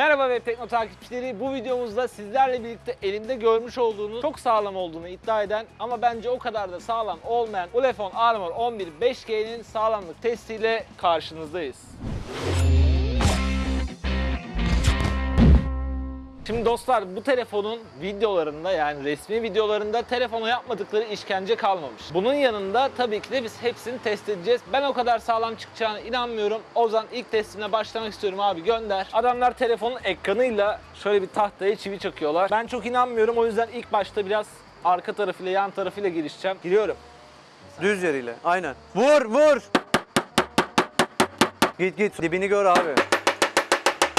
Merhaba Web Tekno takipçileri. Bu videomuzda sizlerle birlikte elimde görmüş olduğunuz çok sağlam olduğunu iddia eden ama bence o kadar da sağlam olmayan Ulefone Armor 11 5G'nin sağlamlık testiyle karşınızdayız. Şimdi dostlar bu telefonun videolarında yani resmi videolarında telefona yapmadıkları işkence kalmamış. Bunun yanında tabii ki de biz hepsini test edeceğiz. Ben o kadar sağlam çıkacağına inanmıyorum. Ozan ilk testine başlamak istiyorum abi gönder. Adamlar telefonun ekranıyla şöyle bir tahtaya çivi çakıyorlar. Ben çok inanmıyorum o yüzden ilk başta biraz arka tarafıyla yan tarafıyla girişeceğim. Giriyorum. Düz yeriyle. Aynen. Vur vur. Git git. Dibini gör abi.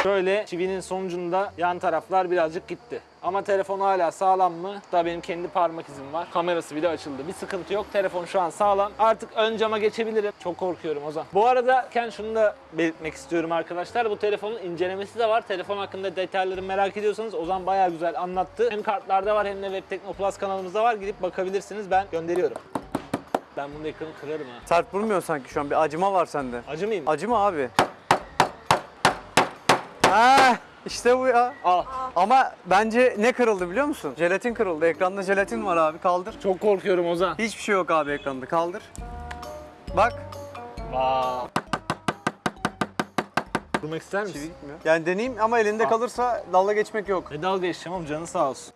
Şöyle çivinin sonucunda yan taraflar birazcık gitti. Ama telefon hala sağlam mı? Daha benim kendi parmak izim var. Kamerası bile açıldı. Bir sıkıntı yok. Telefon şu an sağlam. Artık ön cama geçebilirim. Çok korkuyorum Ozan. Bu arada Ken şunu da belirtmek istiyorum arkadaşlar. Bu telefonun incelemesi de var. Telefon hakkında detayları merak ediyorsanız Ozan bayağı güzel anlattı. Hem kartlarda var hem de Web Tekno Plus kanalımızda var. Gidip bakabilirsiniz. Ben gönderiyorum. Ben bunun ekranı kırarım ha. Sert vurmuyor sanki şu an. Bir acıma var sende. Acı mıyım? Acıma abi. Ha, işte bu ya. Al. Ama bence ne kırıldı biliyor musun? Jelatin kırıldı. Ekranda jelatin var abi. Kaldır. Çok korkuyorum Ozan. Hiçbir şey yok abi ekranda. Kaldır. Bak. Vaa. Durmak ister misin? Çivi gitmiyor. Yani deneyeyim ama elinde Al. kalırsa dalga geçmek yok. Ne dalga geçeceğim canı sağ olsun.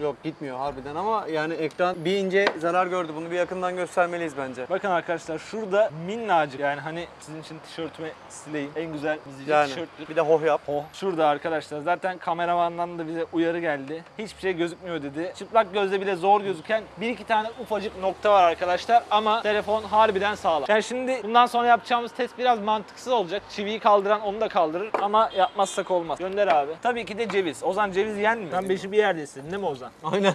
Yok gitmiyor harbiden ama yani ekran bir ince zarar gördü. Bunu bir yakından göstermeliyiz bence. Bakın arkadaşlar şurada minnacık yani hani sizin için tişörtüme sileyim. En güzel izleyici Yani tişörttür. bir de hoh yap. Oh. Şurada arkadaşlar zaten kameramandan da bize uyarı geldi. Hiçbir şey gözükmüyor dedi. Çıplak gözle bile zor gözüken bir iki tane ufacık nokta var arkadaşlar ama telefon harbiden sağlam. Yani şimdi bundan sonra yapacağımız test biraz mantıksız olacak. Çiviyi kaldıran onu da kaldırır ama yapmazsak olmaz. Gönder abi. Tabii ki de ceviz. Ozan ceviz yenmiyor. Sen beşi bir yerdesin değil mi Ozan? Aynen.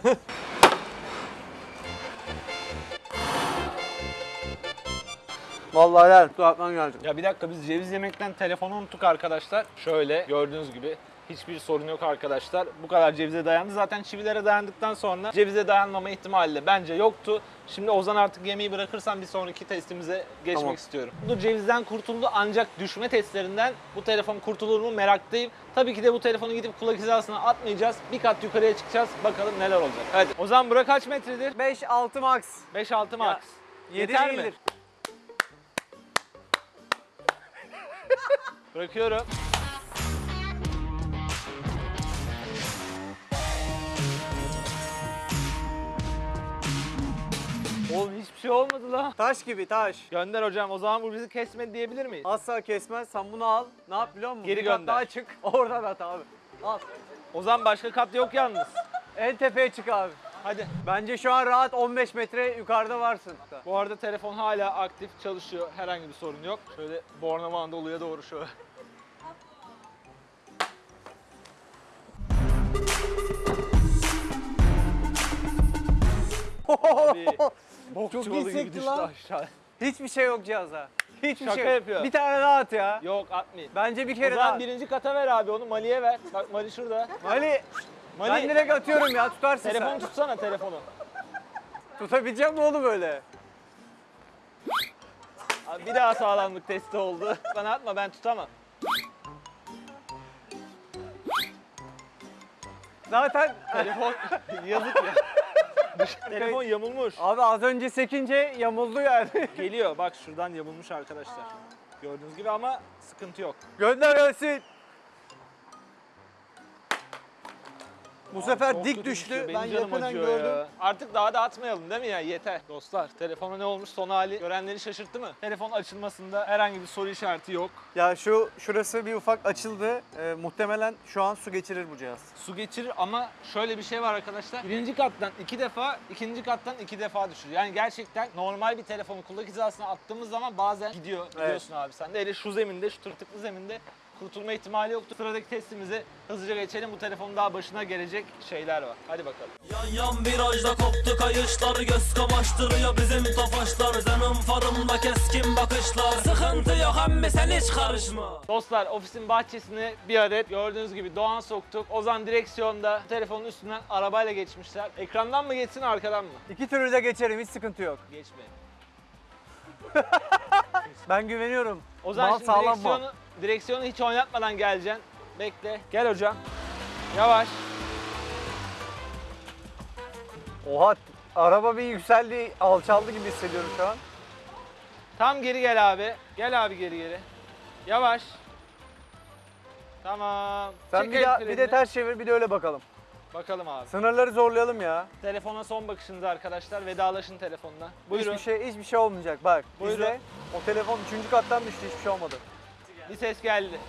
Vallahi helal. Su atman geldi. Ya bir dakika biz ceviz yemekten telefonu unuttuk arkadaşlar. Şöyle gördüğünüz gibi hiçbir sorun yok arkadaşlar. Bu kadar cevize dayandı. Zaten çivilere dayandıktan sonra cevize dayanmama ihtimali de bence yoktu. Şimdi Ozan artık yemeği bırakırsam bir sonraki testimize geçmek Tamam. istiyorum. Bu cevizden kurtuldu ancak düşme testlerinden bu telefon kurtulur mu meraktayım. Tabii ki de bu telefonu gidip kulak hizasına atmayacağız. Bir kat yukarıya çıkacağız. Bakalım neler olacak. Hadi. Ozan bura kaç metredir? 5-6 max. 5-6 max. Yedi Yeter mi? değildir. Bırakıyorum. Hiçbir şey olmadı la. Taş gibi taş. Gönder hocam o zaman bu bizi kesmedi diyebilir miyiz? Asla kesmez. Sen bunu al. Ne yap biliyor musun? Geri Bir kat gönder. daha çık. Oradan at abi. Al. O zaman başka kat yok yalnız. En tepeye çık abi. Hadi. Bence şu an rahat 15 metre yukarıda varsın. Bu arada telefon hala aktif çalışıyor. Herhangi bir sorun yok. Şöyle Bornova Anadolu'ya doğru şöyle. bok Çok çuvalı gibi düştü lan. aşağı. Hiçbir şey yok cihaza. Hiçbir Şaka şey yok. yapıyor. Bir tane daha at ya. Yok atmayayım. Bence bir O kere zaman daha. at. birinci kata ver abi onu Mali'ye ver. Bak Mali şurada. Ali Mali ben direkt atıyorum ya tutarsın telefon sen. tutsana telefonu. Tutabileceğim mi oğlum öyle? Abi bir daha sağlamlık testi oldu. Bana atma ben tutamam. Zaten Telefon yazık ya. Telefon yamulmuş. abi az önce sekince yamuldu yani. Geliyor bak şuradan yamulmuş arkadaşlar. Gördüğünüz gibi ama sıkıntı yok. Gönder gelsin. Bu sefer çok dik kötü düştü. düşüyor, benim Ben canım yakından acıyor gördüm. ya. Artık daha da atmayalım değil mi ya? Yeter. Dostlar telefona ne olmuş son hali görenleri şaşırttı mı? Telefon açılmasında herhangi bir soru işareti yok. Ya şu şurası bir ufak açıldı. Ee, muhtemelen şu an su geçirir bu cihaz. Su geçirir ama şöyle bir şey var arkadaşlar. Birinci kattan iki defa, ikinci kattan iki defa düşür. Yani gerçekten normal bir telefonu kulak hizasına attığımız zaman bazen gidiyor. Biliyorsun abi sen de. Hele şu zeminde, şu tırtıklı zeminde kurtulma ihtimali yoktu. Sıradaki testimize hızlıca geçelim. Bu telefonun daha başına gelecek şeyler var. Hadi bakalım. Yan yan virajda koptu kayışlar Göz kamaştırıyor bizim tofaşlar Senin farımda keskin bakışlar Sıkıntı yok emmi sen hiç karışma Dostlar ofisin bahçesine bir adet gördüğünüz gibi Doğan soktuk. Ozan direksiyonda telefonun üstünden arabayla geçmişler. Ekrandan mı geçsin arkadan mı? İki türlü de geçerim hiç sıkıntı yok. Geçmeyin. Ben güveniyorum. Ozan Mal şimdi sağlam direksiyonu, direksiyonu hiç oynatmadan geleceksin. Bekle. Gel hocam. Yavaş. Oha araba bir yükseldi, alçaldı gibi hissediyorum şu an. Tam geri gel abi. Gel abi geri geri. Yavaş. Tamam. Sen Çek bir, el daha, bir frenini. de ters çevir bir de öyle bakalım. Bakalım abi. Sınırları zorlayalım ya. Telefona son bakışınız arkadaşlar. Vedalaşın telefonla. Buyurun. Hiçbir şey hiçbir şey olmayacak bak. Buyurun. Bizde o telefon 3. kattan düştü hiçbir şey olmadı. Bir ses geldi.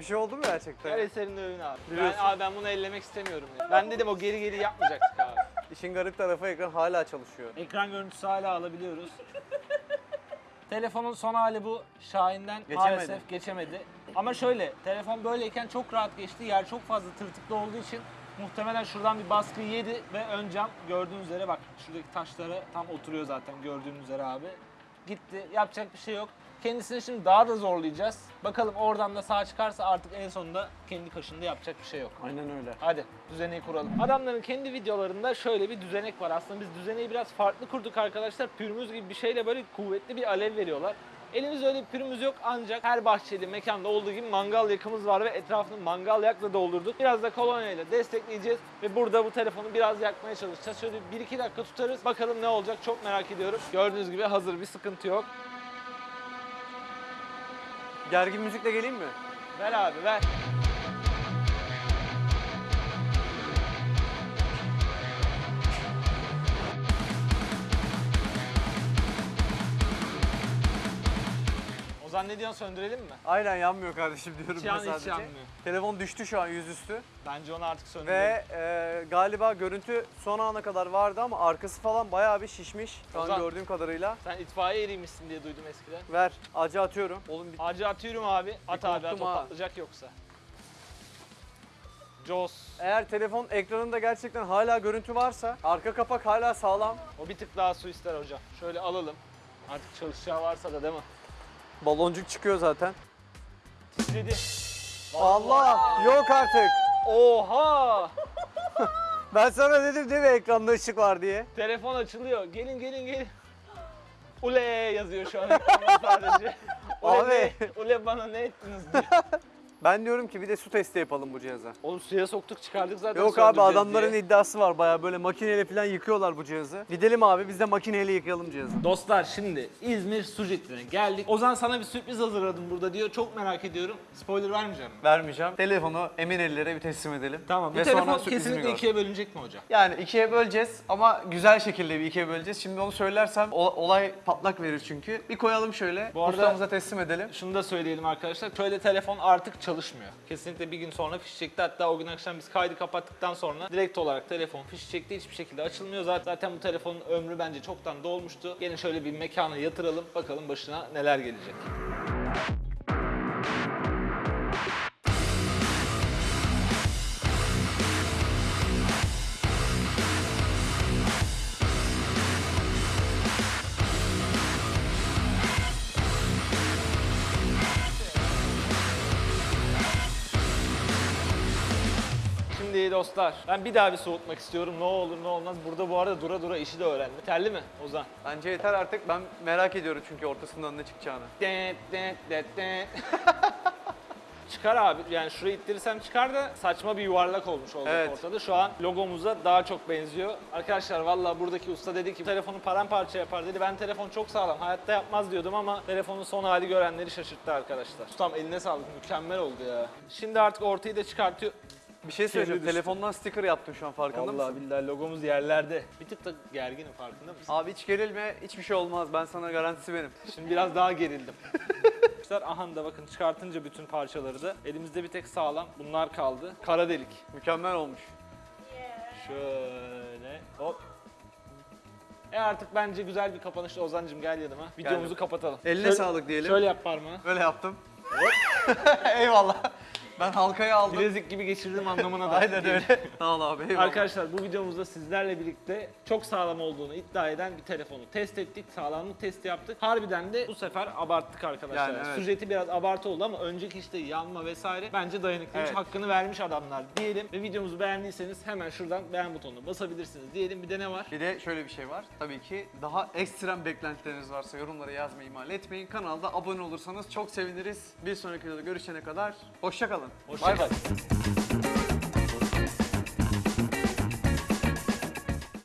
Bir şey oldu mu gerçekten? Gel eserin övün abi. Ben, Biliyorsun. abi ben bunu ellemek istemiyorum. ya. Ben dedim o geri geri yapmayacaktık abi. İşin garip tarafı ekran hala çalışıyor. Ekran görüntüsü hala alabiliyoruz. Telefonun son hali bu. Şahin'den Geçemedi. maalesef geçemedi. Ama şöyle, telefon böyleyken çok rahat geçti. Yer çok fazla tırtıklı olduğu için muhtemelen şuradan bir baskı yedi ve ön cam gördüğünüz üzere bak şuradaki taşlara tam oturuyor zaten gördüğünüz üzere abi. Gitti. Yapacak bir şey yok. Kendisini şimdi daha da zorlayacağız. Bakalım oradan da sağ çıkarsa artık en sonunda kendi kaşında yapacak bir şey yok. Aynen öyle. Hadi düzeneyi kuralım. Adamların kendi videolarında şöyle bir düzenek var. Aslında biz düzeneyi biraz farklı kurduk arkadaşlar. Pürmüz gibi bir şeyle böyle kuvvetli bir alev veriyorlar. Elimizde öyle bir pürümüz yok ancak her bahçeli mekanda olduğu gibi mangal yakımız var ve etrafını mangal yakla doldurduk. Biraz da kolonya ile destekleyeceğiz ve burada bu telefonu biraz yakmaya çalışacağız. Şöyle 1-2 dakika tutarız. Bakalım ne olacak çok merak ediyorum. Gördüğünüz gibi hazır bir sıkıntı yok. Gergin müzikle geleyim mi? Ver abi ver. Ozan ne diyorsun söndürelim mi? Aynen yanmıyor kardeşim diyorum Hiç ben yan- hiç sadece. yanmıyor. Telefon düştü şu an yüzüstü Bence onu artık söndürelim. ve e, galiba görüntü son ana kadar vardı ama arkası falan bayağı bir şişmiş şu an Ozan. gördüğüm kadarıyla. Sen itfaiye eriymişsin diye duydum eskiden. Ver acı atıyorum. Oğlum bir Acı atıyorum abi. At abi at korktum o ha. patlayacak yoksa. Jaws. Eğer telefon ekranında gerçekten hala görüntü varsa arka kapak hala sağlam. O bir tık daha su ister hocam. Şöyle alalım. Artık çalışacağı varsa da değil mi? Baloncuk çıkıyor zaten. Titredi. Allah yok artık. Oha! Ben sana dedim değil mi ekranda ışık var diye. Telefon açılıyor. Gelin gelin gelin. Ule yazıyor şu an ekranda sadece. Ule, Abi. ne- ule bana ne ettiniz diye. Ben diyorum ki bir de su testi yapalım bu cihaza. Oğlum suya soktuk çıkardık zaten Yok abi söndüreceğiz adamların diye. iddiası var bayağı böyle makineyle falan yıkıyorlar bu cihazı. Gidelim abi biz de makineyle yıkayalım cihazı. Dostlar şimdi İzmir Su Jetli'ne geldik. Ozan sana bir sürpriz hazırladım burada diyor. Çok merak ediyorum. Spoiler vermeyeceğim. Vermeyeceğim. Telefonu emin ellere bir teslim edelim. Tamam. Bu Ve telefon sonra kesinlikle gör. ikiye bölünecek mi hocam? Yani ikiye böleceğiz ama güzel şekilde bir ikiye böleceğiz. Şimdi onu söylersem o- olay patlak verir çünkü. Bir koyalım şöyle. Bu arada- ustamıza teslim edelim. Şunu da söyleyelim arkadaşlar. Şöyle telefon artık çalışmıyor. Kesinlikle bir gün sonra fiş çekti. Hatta o gün akşam biz kaydı kapattıktan sonra direkt olarak telefon fiş çekti. Hiçbir şekilde açılmıyor. Zaten bu telefonun ömrü bence çoktan dolmuştu. Gelin şöyle bir mekana yatıralım. Bakalım başına neler gelecek. Şimdi dostlar ben bir daha bir soğutmak istiyorum. Ne olur ne olmaz. Burada bu arada dura dura işi de öğrendim. Terli mi Ozan? Bence yeter artık. Ben merak ediyorum çünkü ortasından ne çıkacağını. Çıkar abi. Yani şurayı ittirirsem çıkar da saçma bir yuvarlak olmuş olacak Evet. ortada. Şu an logomuza daha çok benziyor. Arkadaşlar valla buradaki usta dedi ki telefonu paramparça yapar dedi. Ben telefon çok sağlam hayatta yapmaz diyordum ama telefonun son hali görenleri şaşırttı arkadaşlar. Ustam eline sağlık mükemmel oldu ya. Şimdi artık ortayı da çıkartıyor. Bir şey söyleyeceğim. düştü. Telefondan sticker yaptım şu an farkında Vallahi mısın? billahi logomuz yerlerde. Bir tık da gerginim farkında mısın? Abi hiç gerilme. Hiçbir şey olmaz. Ben sana garantisi benim. Şimdi biraz daha gerildim. Arkadaşlar aha da bakın çıkartınca bütün parçaları da elimizde bir tek sağlam bunlar kaldı. Kara delik. Mükemmel olmuş. Şöyle hop. E artık bence güzel bir kapanışla Ozancım gel yanıma. Videomuzu Geldim. kapatalım. Eline Şöyle- sağlık diyelim. Şöyle yap parmağı. Böyle yaptım. Eyvallah. Ben halkaya aldım. Bilezik gibi geçirdim anlamına da. Aynen öyle. Sağ ol abi. eyvallah. Arkadaşlar bu videomuzda sizlerle birlikte çok sağlam olduğunu iddia eden bir telefonu test ettik. Sağlamlık testi yaptık. Harbiden de bu sefer abarttık arkadaşlar. Yani evet. Sujeti biraz abartı oldu ama önceki işte yanma vesaire bence dayanıklıymış. Evet. Hakkını vermiş adamlar diyelim. Ve videomuzu beğendiyseniz hemen şuradan beğen butonuna basabilirsiniz diyelim. Bir de ne var? Bir de şöyle bir şey var. Tabii ki daha ekstrem beklentileriniz varsa yorumlara yazmayı ihmal etmeyin. Kanalda abone olursanız çok seviniriz. Bir sonraki videoda görüşene kadar 어, 많이 가지.